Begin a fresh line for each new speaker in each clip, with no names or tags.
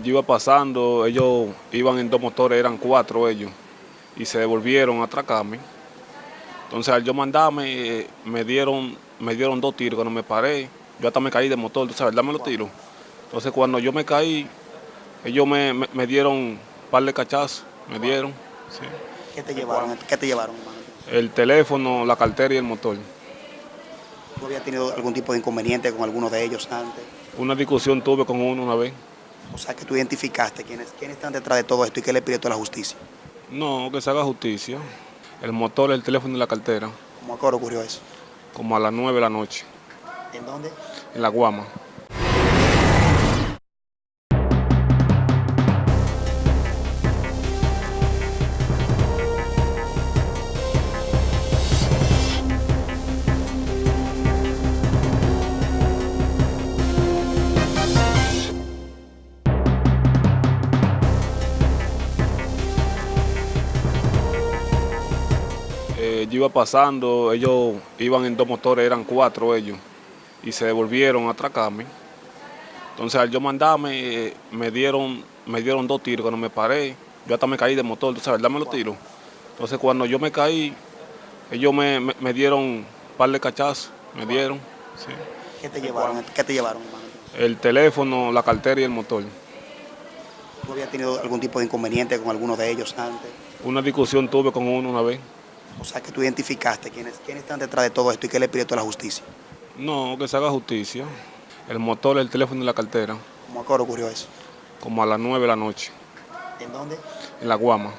yo iba pasando, ellos iban en dos motores, eran cuatro ellos, y se devolvieron a atracarme. Entonces al yo mandarme, eh, me dieron, me dieron dos tiros, cuando me paré, yo hasta me caí de motor, tú sabes, dame los tiros. Entonces cuando yo me caí, ellos me, me- me dieron un par de cachazos, me dieron, sí.
¿Qué te llevaron? ¿Qué te llevaron, hermano?
el teléfono, la cartera y el motor.
¿Tú habías tenido algún tipo de inconveniente con alguno de ellos antes?
Una discusión tuve con uno una vez.
O sea, que tú identificaste quiénes, quiénes están detrás de todo esto y qué le pides tú a la justicia.
No, que se haga justicia. El motor, el teléfono y la cartera,
¿Cómo a qué hora ocurrió eso?
como a las 9 de la noche,
¿En dónde?
en la Guama. Eh, yo iba pasando, ellos iban en dos motores, eran cuatro ellos, y se devolvieron a atracarme. Entonces al yo mandarme, eh, me dieron, me dieron dos tiros, cuando me paré, yo hasta me caí de motor, sabes, dame los tiros. Entonces cuando yo me caí, ellos me, me- me dieron un par de cachazos, me dieron, sí.
¿Qué te llevaron? ¿Qué te llevaron, hermano?
el teléfono, la cartera y el motor.
¿Tú habías tenido algún tipo de inconveniente con alguno de ellos antes?
Una discusión tuve con uno una vez.
O sea, que tú identificaste quiénes, quiénes están detrás de todo esto y qué le pides a la justicia.
No, que se haga justicia. El motor, el teléfono y la cartera,
¿Cómo a qué hora ocurrió eso?
como a las 9 de la noche,
¿En dónde?
en la Guama.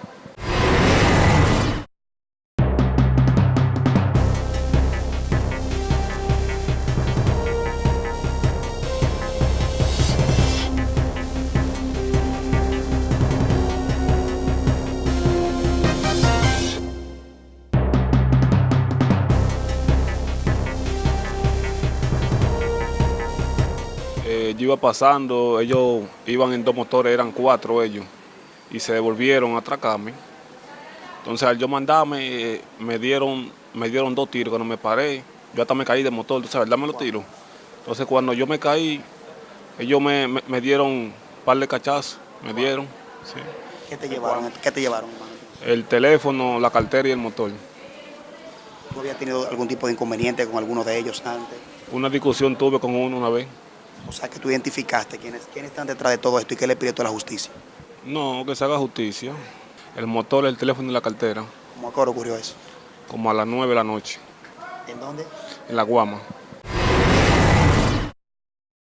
Eh, yo iba pasando, ellos iban en dos motores, eran cuatro ellos, y se devolvieron a atracarme. Entonces al yo mandarme, eh, me dieron, me dieron dos tiros, cuando me paré, yo hasta me caí de motor, tú sabes, dame los tiros. Entonces cuando yo me caí, ellos me, me- me dieron un par de cachazos, me dieron, sí.
¿Qué te llevaron? ¿Qué te llevaron,
el teléfono, la cartera y el motor.
¿Tú habías tenido algún tipo de inconveniente con alguno de ellos antes?
Una discusión tuve con uno una vez.
O sea, que tú identificaste quiénes, quiénes están detrás de todo esto y qué le tú a la justicia.
No, que se haga justicia. El motor, el teléfono y la cartera,
¿Cómo a qué hora ocurrió eso?
como a las 9 de la noche,
¿En dónde?
en la Guama.